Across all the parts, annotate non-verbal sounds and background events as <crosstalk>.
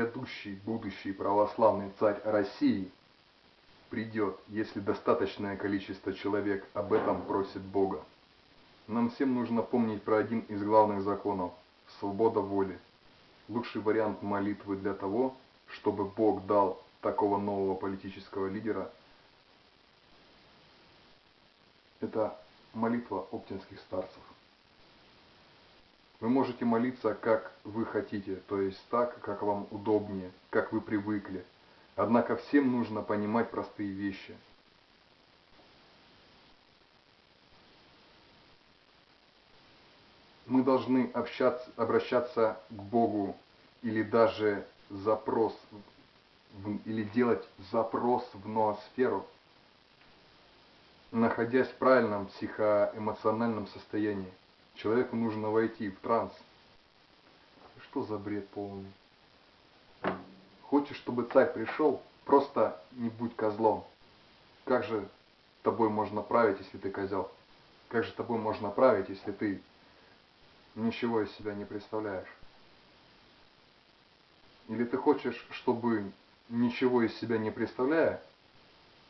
грядущий будущий православный царь России придет, если достаточное количество человек об этом просит Бога. Нам всем нужно помнить про один из главных законов – свобода воли. Лучший вариант молитвы для того, чтобы Бог дал такого нового политического лидера – это молитва оптинских старцев. Вы можете молиться, как вы хотите, то есть так, как вам удобнее, как вы привыкли. Однако всем нужно понимать простые вещи. Мы должны общаться, обращаться к Богу или даже запрос, или делать запрос в ноосферу, находясь в правильном психоэмоциональном состоянии. Человеку нужно войти в транс. Что за бред полный? Хочешь, чтобы царь пришел? Просто не будь козлом. Как же тобой можно править, если ты козел? Как же тобой можно править, если ты ничего из себя не представляешь? Или ты хочешь, чтобы ничего из себя не представляя,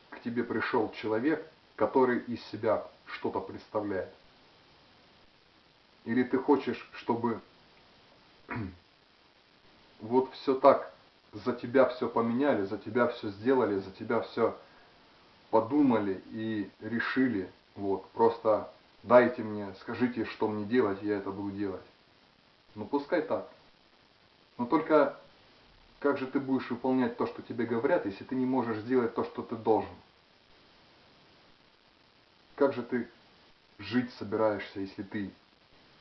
к тебе пришел человек, который из себя что-то представляет? Или ты хочешь, чтобы <clears throat> вот все так, за тебя все поменяли, за тебя все сделали, за тебя все подумали и решили, вот, просто дайте мне, скажите, что мне делать, я это буду делать. Ну пускай так. Но только как же ты будешь выполнять то, что тебе говорят, если ты не можешь сделать то, что ты должен? Как же ты жить собираешься, если ты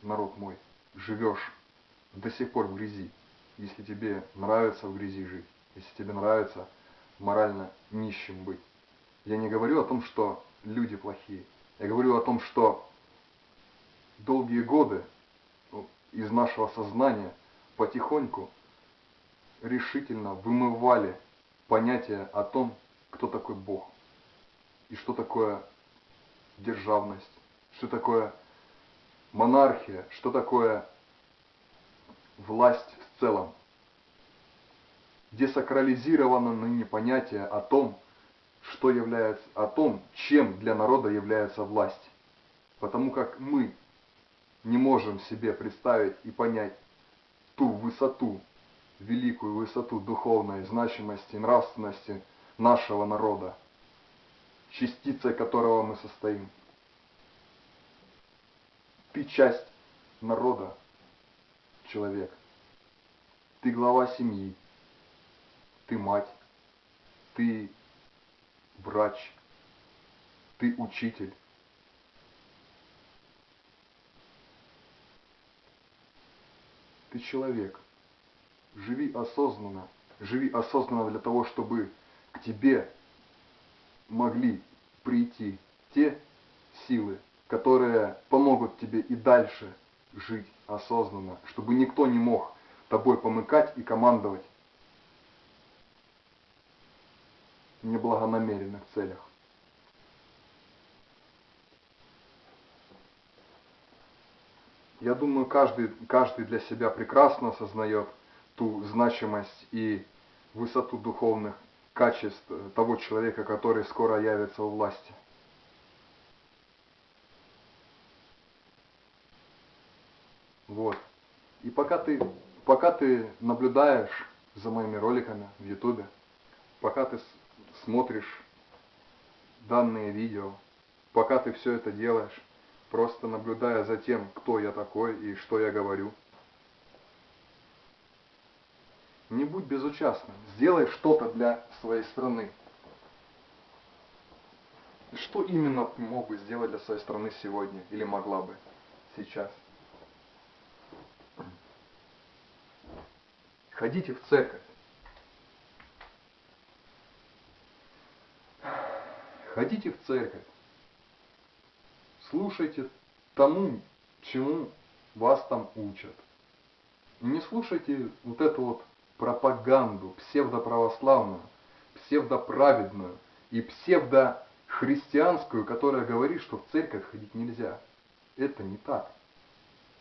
народ мой, живешь до сих пор в грязи, если тебе нравится в грязи жить, если тебе нравится морально нищим быть. Я не говорю о том, что люди плохие. Я говорю о том, что долгие годы ну, из нашего сознания потихоньку решительно вымывали понятие о том, кто такой Бог и что такое державность, что такое монархия, что такое власть в целом. Десакрализировано ныне понятие о том, что является, о том, чем для народа является власть. Потому как мы не можем себе представить и понять ту высоту, великую высоту духовной значимости, нравственности нашего народа, частицей которого мы состоим. Ты часть народа, человек. Ты глава семьи. Ты мать. Ты врач. Ты учитель. Ты человек. Живи осознанно. Живи осознанно для того, чтобы к тебе могли прийти те силы, которые помогут тебе и дальше жить осознанно, чтобы никто не мог тобой помыкать и командовать в неблагонамеренных целях. Я думаю, каждый, каждый для себя прекрасно осознает ту значимость и высоту духовных качеств того человека, который скоро явится у власти. Вот. И пока ты, пока ты наблюдаешь за моими роликами в ютубе, пока ты смотришь данные видео, пока ты все это делаешь, просто наблюдая за тем, кто я такой и что я говорю, не будь безучастным, сделай что-то для своей страны. Что именно мог бы сделать для своей страны сегодня или могла бы сейчас? Ходите в церковь. Ходите в церковь. Слушайте тому, чему вас там учат. Не слушайте вот эту вот пропаганду псевдоправославную, псевдоправедную и псевдохристианскую, которая говорит, что в церковь ходить нельзя. Это не так.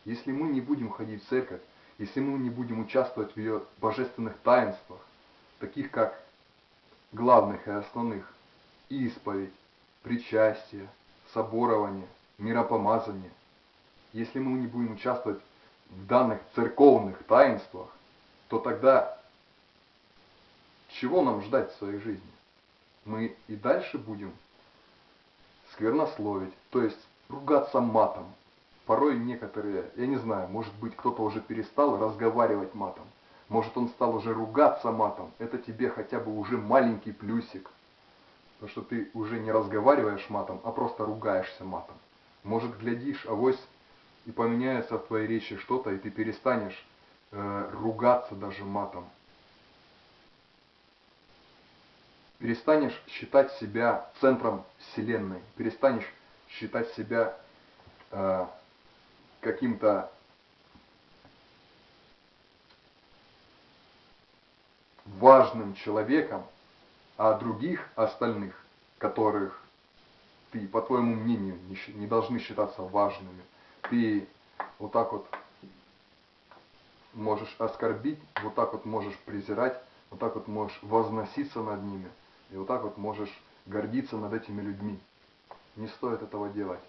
Если мы не будем ходить в церковь, если мы не будем участвовать в ее божественных таинствах, таких как главных и основных исповедь, причастие, соборование, миропомазание, если мы не будем участвовать в данных церковных таинствах, то тогда чего нам ждать в своей жизни? Мы и дальше будем сквернословить, то есть ругаться матом. Порой некоторые, я не знаю, может быть кто-то уже перестал разговаривать матом, может он стал уже ругаться матом, это тебе хотя бы уже маленький плюсик. Потому что ты уже не разговариваешь матом, а просто ругаешься матом. Может, глядишь, авось и поменяется в твоей речи что-то, и ты перестанешь э, ругаться даже матом. Перестанешь считать себя центром Вселенной, перестанешь считать себя э, каким-то важным человеком, а других остальных, которых ты, по твоему мнению, не, не должны считаться важными, ты вот так вот можешь оскорбить, вот так вот можешь презирать, вот так вот можешь возноситься над ними, и вот так вот можешь гордиться над этими людьми. Не стоит этого делать.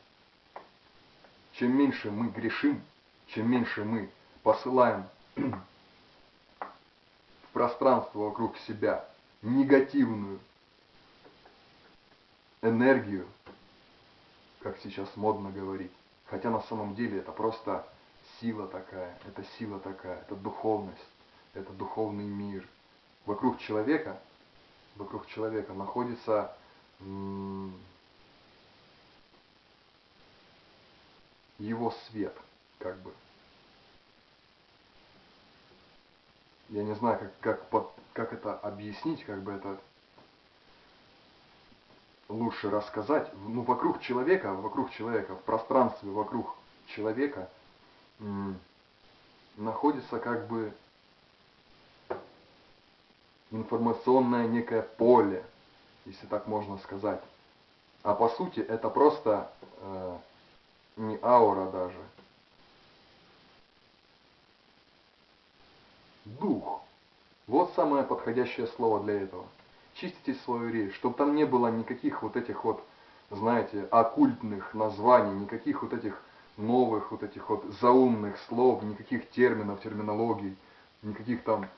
Чем меньше мы грешим, чем меньше мы посылаем <clears throat> в пространство вокруг себя негативную энергию, как сейчас модно говорить, Хотя на самом деле это просто сила такая, это сила такая, это духовность, это духовный мир. Вокруг человека, вокруг человека находится его свет, как бы. Я не знаю, как, как, как это объяснить, как бы это лучше рассказать, ну, вокруг человека, вокруг человека, в пространстве вокруг человека находится как бы информационное некое поле, если так можно сказать. А по сути это просто э, не аура даже. Дух. Вот самое подходящее слово для этого чистите свою речь, чтобы там не было никаких вот этих вот, знаете, оккультных названий, никаких вот этих новых вот этих вот заумных слов, никаких терминов, терминологий, никаких там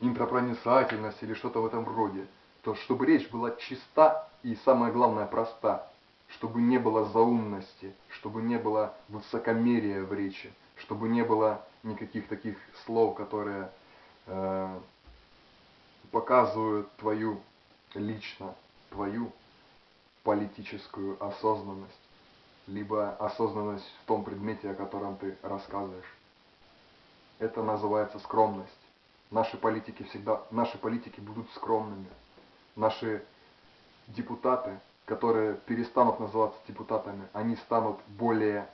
интропроницательности или что-то в этом роде. То, чтобы речь была чиста и самое главное проста, чтобы не было заумности, чтобы не было высокомерия в речи, чтобы не было никаких таких слов, которые э, показывают твою лично, твою политическую осознанность, либо осознанность в том предмете, о котором ты рассказываешь. Это называется скромность. Наши политики всегда, наши политики будут скромными. Наши депутаты, которые перестанут называться депутатами, они станут более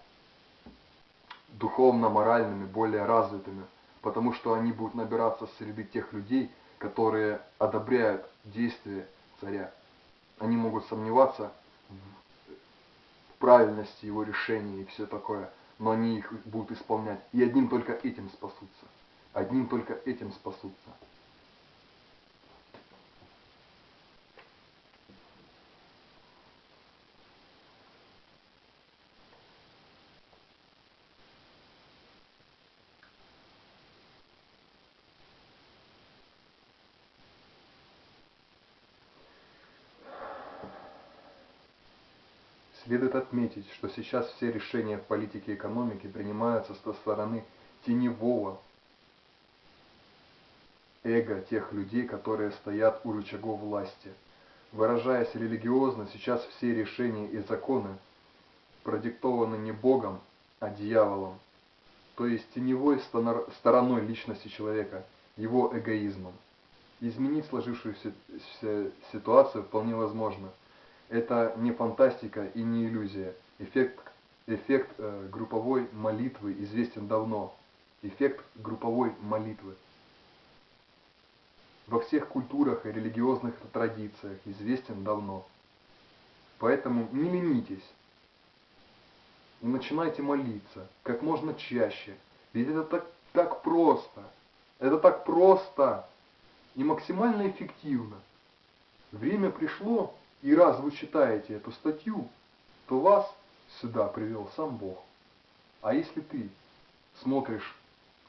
духовно-моральными, более развитыми, потому что они будут набираться среди тех людей, которые одобряют действия царя. Они могут сомневаться в правильности его решений и все такое, но они их будут исполнять. И одним только этим спасутся. Одним только этим спасутся. Следует отметить, что сейчас все решения в политике и экономике принимаются со стороны теневого эго тех людей, которые стоят у рычагов власти. Выражаясь религиозно, сейчас все решения и законы продиктованы не Богом, а дьяволом, то есть теневой стороной личности человека, его эгоизмом. Изменить сложившуюся ситуацию вполне возможно – это не фантастика и не иллюзия. Эффект, эффект э, групповой молитвы известен давно. Эффект групповой молитвы. Во всех культурах и религиозных традициях известен давно. Поэтому не ленитесь и начинайте молиться как можно чаще, Ведь это так, так просто. Это так просто и максимально эффективно. Время пришло, и раз вы читаете эту статью, то вас сюда привел сам Бог. А если ты смотришь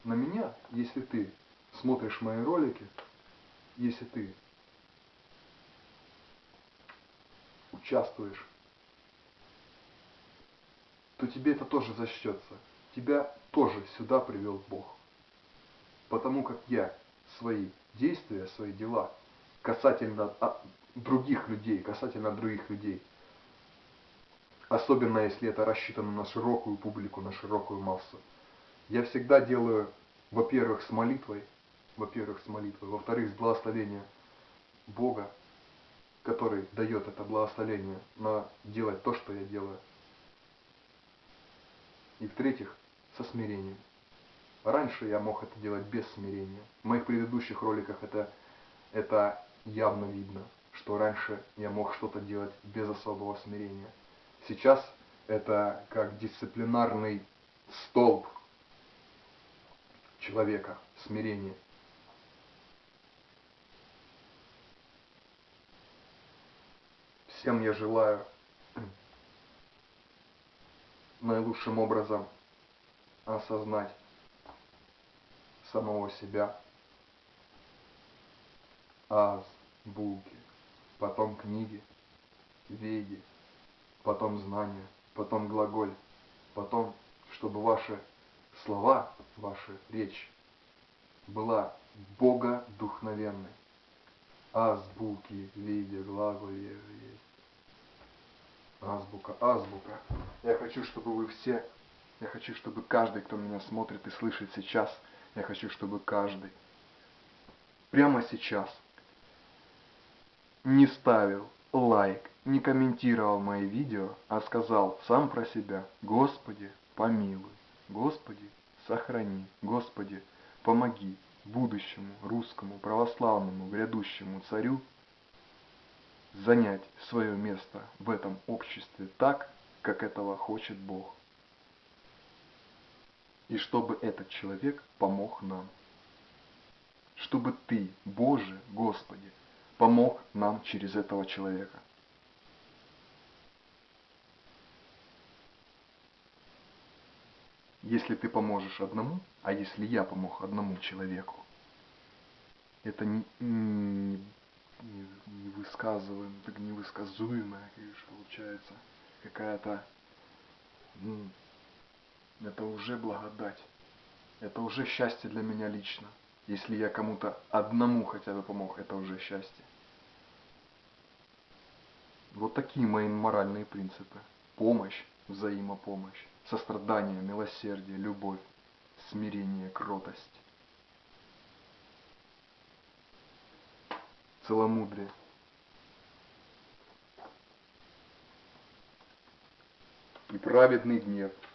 на меня, если ты смотришь мои ролики, если ты участвуешь, то тебе это тоже зачтется. Тебя тоже сюда привел Бог. Потому как я свои действия, свои дела касательно других людей, касательно других людей, особенно если это рассчитано на широкую публику, на широкую массу, я всегда делаю, во-первых, с молитвой, во-первых, с молитвой, во-вторых, с благословения Бога, который дает это благословение на делать то, что я делаю. И в-третьих, со смирением. Раньше я мог это делать без смирения. В моих предыдущих роликах это, это явно видно, что раньше я мог что-то делать без особого смирения. Сейчас это как дисциплинарный столб человека, смирение. Всем я желаю наилучшим образом осознать самого себя, аз, булки, потом книги, веди, потом знания, потом глаголь, потом, чтобы ваши слова, ваша речь была богодухновенной. Азбуки, виде, глаголе, азбука, азбука. Я хочу, чтобы вы все, я хочу, чтобы каждый, кто меня смотрит и слышит сейчас, я хочу, чтобы каждый прямо сейчас не ставил лайк, не комментировал мои видео, а сказал сам про себя, Господи, помилуй, Господи, сохрани, Господи, помоги будущему русскому православному грядущему царю занять свое место в этом обществе так, как этого хочет Бог и чтобы этот человек помог нам. Чтобы Ты, Боже, Господи, помог нам через этого человека. Если ты поможешь одному, а если я помог одному человеку, это не, не, не, не высказываем, так получается, какая-то это уже благодать. Это уже счастье для меня лично. Если я кому-то одному хотя бы помог, это уже счастье. Вот такие мои моральные принципы. Помощь, взаимопомощь, сострадание, милосердие, любовь, смирение, кротость. Целомудрие. И праведный гнев –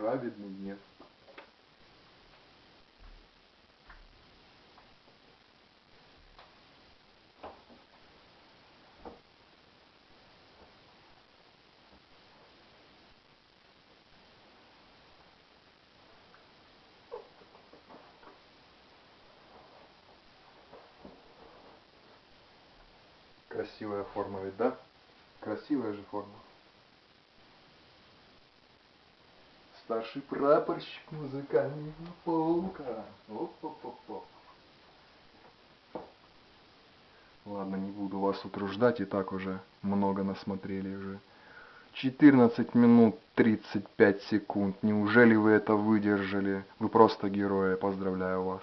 праведный нет. Красивая форма ведь, да? Красивая же форма. Старший прапорщик музыкального полка. Оп-оп-оп-оп. Ладно, не буду вас утруждать, и так уже много насмотрели уже. 14 минут 35 секунд. Неужели вы это выдержали? Вы просто герои, поздравляю вас.